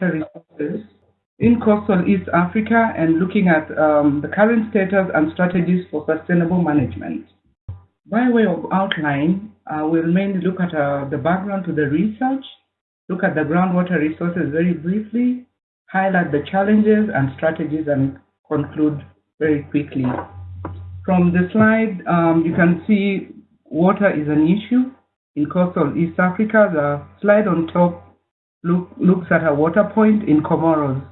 resources in coastal East Africa and looking at um, the current status and strategies for sustainable management. By way of outline, uh, we'll mainly look at uh, the background to the research, look at the groundwater resources very briefly, highlight the challenges and strategies, and conclude very quickly. From the slide, um, you can see water is an issue in coastal East Africa. The slide on top look, looks at a water point in Comoros.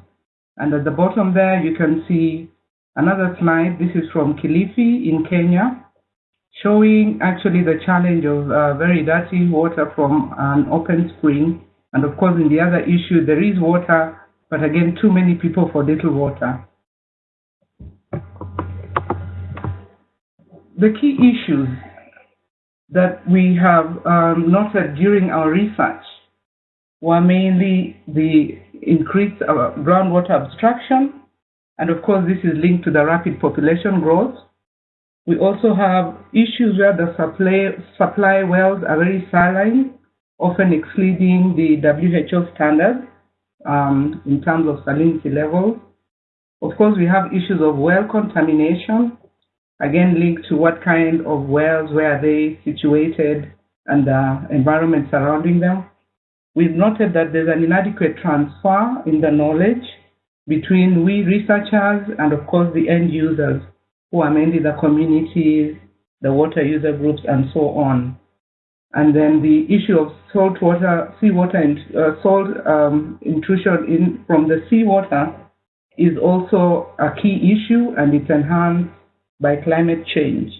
And at the bottom there, you can see another slide. This is from Kilifi in Kenya, showing actually the challenge of uh, very dirty water from an open spring. And of course, in the other issue, there is water, but again, too many people for little water. The key issues that we have um, noted during our research were mainly the increased uh, groundwater abstraction, and of course this is linked to the rapid population growth. We also have issues where the supply, supply wells are very saline, often exceeding the WHO standard um, in terms of salinity levels. Of course, we have issues of well contamination, again linked to what kind of wells, where are they situated, and the environment surrounding them. We've noted that there's an inadequate transfer in the knowledge between we researchers and of course the end users, who are mainly the communities, the water user groups, and so on. And then the issue of salt water, seawater, and uh, salt um, intrusion in from the seawater is also a key issue, and it's enhanced by climate change.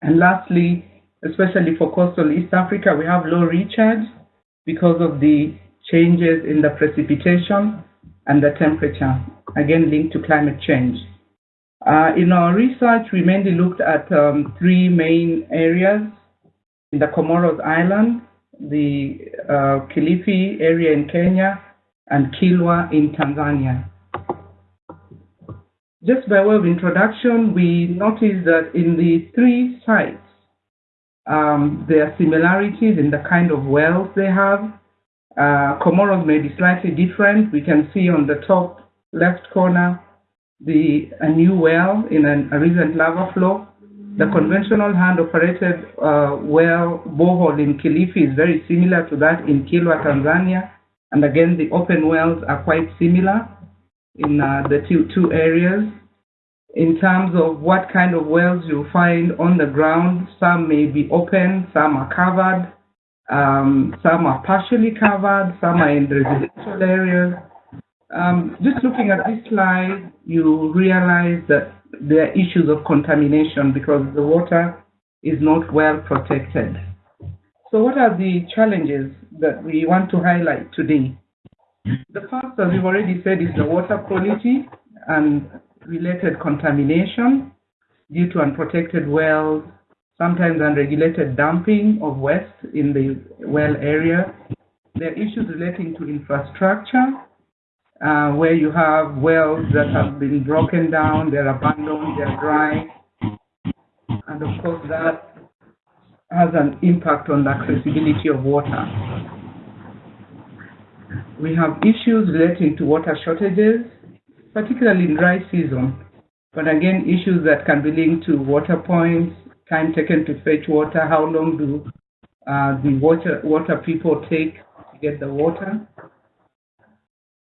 And lastly, especially for coastal East Africa, we have low recharge because of the changes in the precipitation and the temperature, again linked to climate change. Uh, in our research, we mainly looked at um, three main areas in the Comoros Island, the uh, Kilifi area in Kenya, and Kilwa in Tanzania. Just by way of introduction, we noticed that in the three sites, um, there are similarities in the kind of wells they have. Uh, Comoros may be slightly different. We can see on the top left corner the a new well in an, a recent lava flow. The conventional hand-operated uh, well borehole in Kilifi is very similar to that in Kilwa, Tanzania. And again, the open wells are quite similar in uh, the two, two areas in terms of what kind of wells you find on the ground. Some may be open, some are covered, um, some are partially covered, some are in residential areas. Um, just looking at this slide, you realize that there are issues of contamination because the water is not well protected. So what are the challenges that we want to highlight today? The first, as we've already said, is the water quality and related contamination due to unprotected wells, sometimes unregulated dumping of waste in the well area. There are issues relating to infrastructure, uh, where you have wells that have been broken down, they're abandoned, they're dry, and of course that has an impact on the accessibility of water. We have issues relating to water shortages, particularly in dry season. But again, issues that can be linked to water points, time taken to fetch water, how long do uh, the water, water people take to get the water.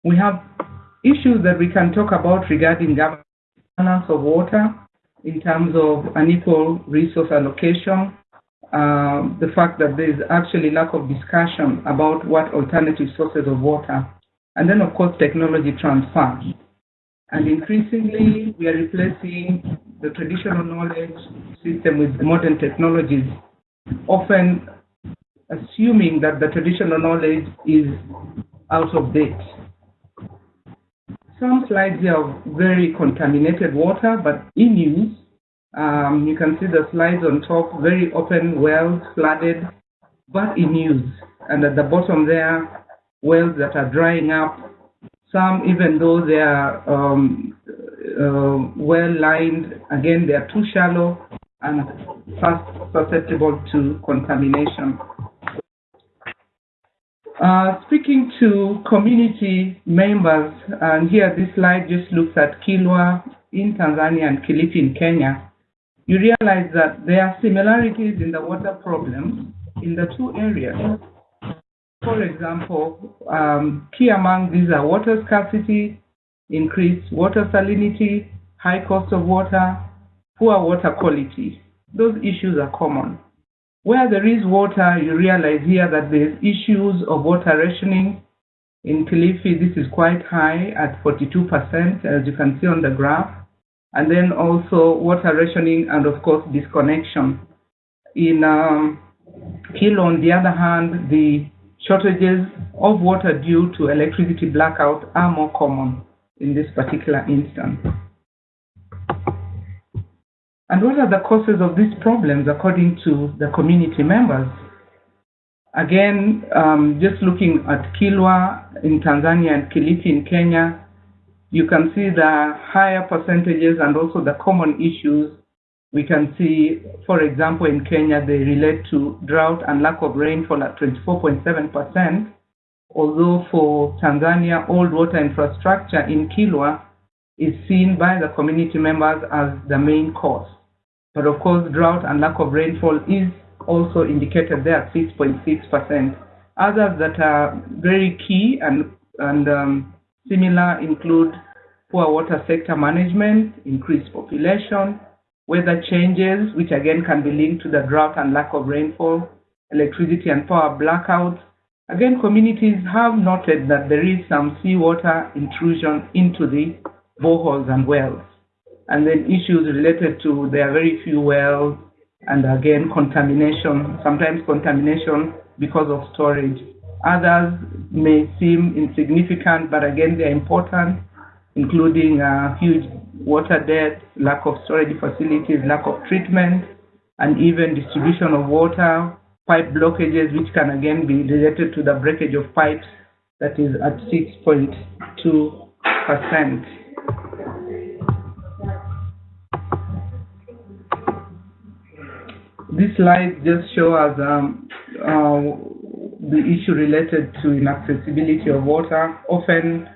We have issues that we can talk about regarding governance of water in terms of unequal resource allocation, uh, the fact that there is actually lack of discussion about what alternative sources of water, and then of course technology transfer. And increasingly, we are replacing the traditional knowledge system with modern technologies, often assuming that the traditional knowledge is out of date. Some slides here have very contaminated water, but in use, um, you can see the slides on top, very open wells, flooded, but in use. And at the bottom there, wells that are drying up some, even though they are um, uh, well lined, again, they are too shallow and susceptible to contamination. Uh, speaking to community members, and here this slide just looks at Kilwa in Tanzania and Kilifi in Kenya, you realize that there are similarities in the water problems in the two areas. For example, um, key among these are water scarcity, increased water salinity, high cost of water, poor water quality. Those issues are common. Where there is water, you realize here that there's issues of water rationing. In Kilifi, this is quite high at 42%, as you can see on the graph. And then also water rationing and, of course, disconnection. In um, Kilwa, on the other hand, the shortages of water due to electricity blackout are more common in this particular instance. And what are the causes of these problems according to the community members? Again, um, just looking at Kilwa in Tanzania and Kilifi in Kenya, you can see the higher percentages and also the common issues. We can see, for example, in Kenya, they relate to drought and lack of rainfall at 24.7%, although for Tanzania, old water infrastructure in Kilwa is seen by the community members as the main cause. But of course, drought and lack of rainfall is also indicated there at 6.6%. Others that are very key and, and um, similar include poor water sector management, increased population, weather changes, which again can be linked to the drought and lack of rainfall, electricity and power blackouts. Again, communities have noted that there is some seawater intrusion into the boreholes and wells and then issues related to there are very few wells, and again contamination, sometimes contamination because of storage. Others may seem insignificant, but again they're important, including uh, huge water debt, lack of storage facilities, lack of treatment, and even distribution of water, pipe blockages, which can again be related to the breakage of pipes that is at 6.2 percent. This slide just shows us um, uh, the issue related to inaccessibility of water. Often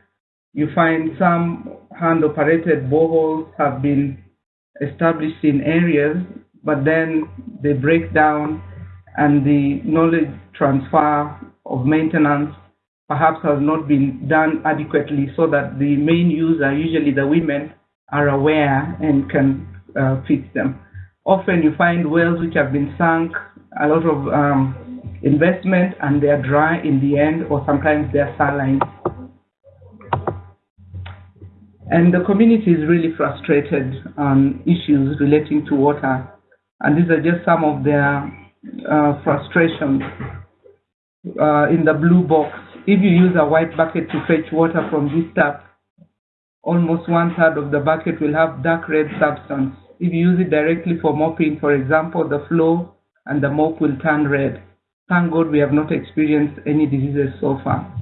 you find some hand-operated boreholes have been established in areas, but then they break down and the knowledge transfer of maintenance perhaps has not been done adequately so that the main user, usually the women, are aware and can uh, fix them. Often you find wells which have been sunk, a lot of um, investment, and they are dry in the end, or sometimes they are saline. And the community is really frustrated on issues relating to water. And these are just some of their uh, frustrations. Uh, in the blue box, if you use a white bucket to fetch water from this tap, almost one third of the bucket will have dark red substance. If you use it directly for mopping, for example, the flow and the mop will turn red. Thank God we have not experienced any diseases so far.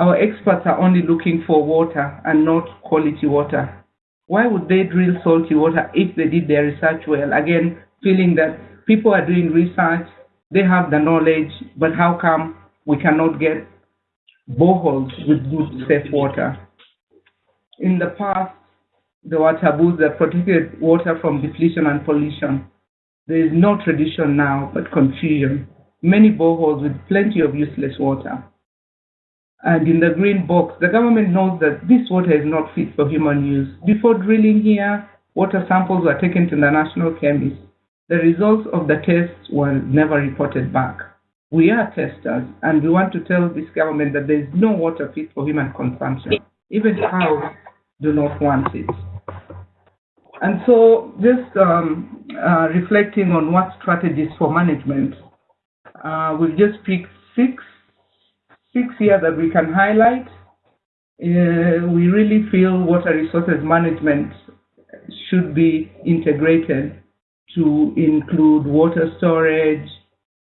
Our experts are only looking for water and not quality water. Why would they drill salty water if they did their research well? Again, feeling that people are doing research, they have the knowledge, but how come we cannot get boreholes with good, safe water? In the past, there were taboos that protected water from depletion and pollution. There is no tradition now, but confusion. Many boreholes with plenty of useless water. And in the green box, the government knows that this water is not fit for human use. Before drilling here, water samples were taken to the national chemist. The results of the tests were never reported back. We are testers, and we want to tell this government that there is no water fit for human consumption. Even cows do not want it. And so, just um, uh, reflecting on what strategies for management, uh, we've just picked six, six here that we can highlight. Uh, we really feel water resources management should be integrated to include water storage,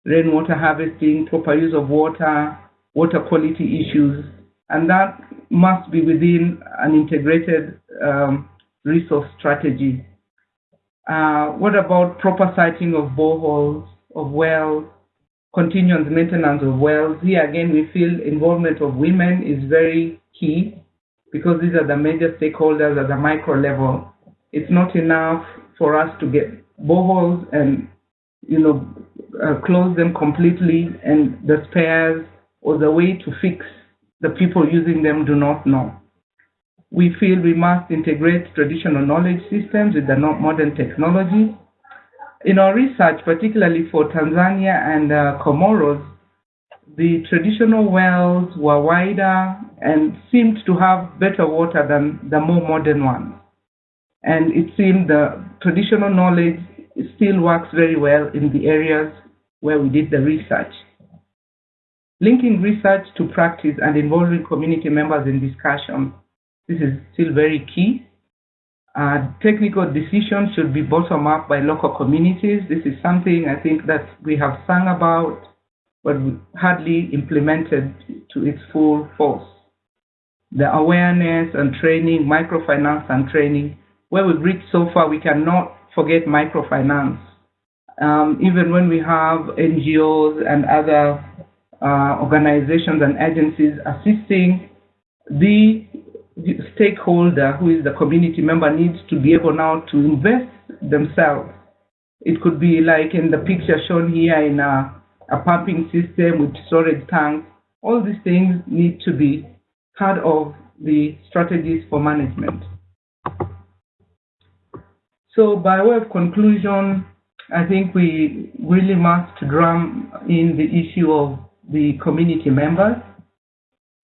rainwater harvesting, proper use of water, water quality issues, and that must be within an integrated um, resource strategy. Uh, what about proper siting of boreholes, of wells, continuous maintenance of wells. Here again, we feel involvement of women is very key because these are the major stakeholders at the micro level. It's not enough for us to get boreholes and you know uh, close them completely, and the spares or the way to fix the people using them do not know. We feel we must integrate traditional knowledge systems with the modern technology. In our research, particularly for Tanzania and uh, Comoros, the traditional wells were wider and seemed to have better water than the more modern ones. And it seemed the traditional knowledge still works very well in the areas where we did the research. Linking research to practice and involving community members in discussion. This is still very key. Uh, technical decisions should be bottom up by local communities. This is something I think that we have sung about, but hardly implemented to its full force. The awareness and training, microfinance and training, where we've reached so far, we cannot forget microfinance. Um, even when we have NGOs and other uh, organizations and agencies assisting the stakeholder who is the community member needs to be able now to invest themselves. It could be like in the picture shown here in a, a pumping system with storage tanks. All these things need to be part of the strategies for management. So by way of conclusion, I think we really must drum in the issue of the community members.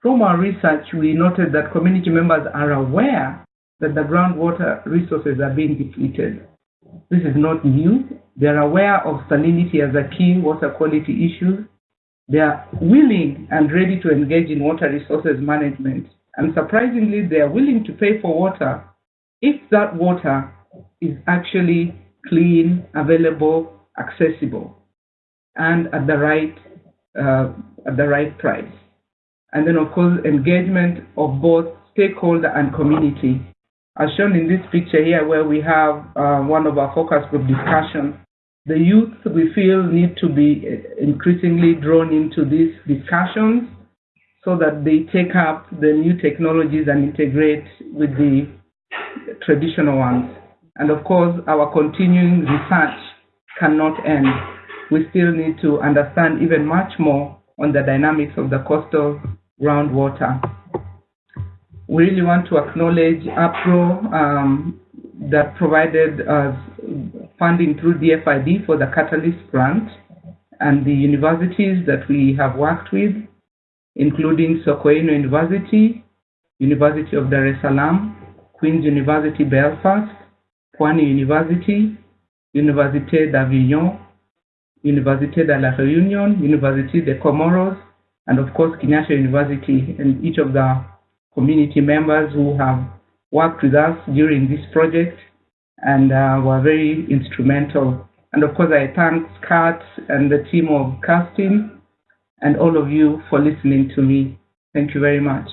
From our research, we noted that community members are aware that the groundwater resources are being depleted. This is not new. They are aware of salinity as a key water quality issue. They are willing and ready to engage in water resources management. And surprisingly, they are willing to pay for water if that water is actually clean, available, accessible, and at the right uh, at the right price. And then, of course, engagement of both stakeholder and community. As shown in this picture here, where we have uh, one of our focus group discussions, the youth we feel need to be increasingly drawn into these discussions so that they take up the new technologies and integrate with the traditional ones. And of course, our continuing research cannot end. We still need to understand even much more on the dynamics of the coastal groundwater. We really want to acknowledge UPGro um, that provided us funding through DFID for the Catalyst grant and the universities that we have worked with, including Sokoine University, University of Dar es Salaam, Queen's University Belfast, Pwani University, Université d'Avignon, Université de la Réunion, Université de Comoros, and of course Kenyatta University, and each of the community members who have worked with us during this project and uh, were very instrumental. And of course, I thank Scott and the team of casting and all of you for listening to me. Thank you very much.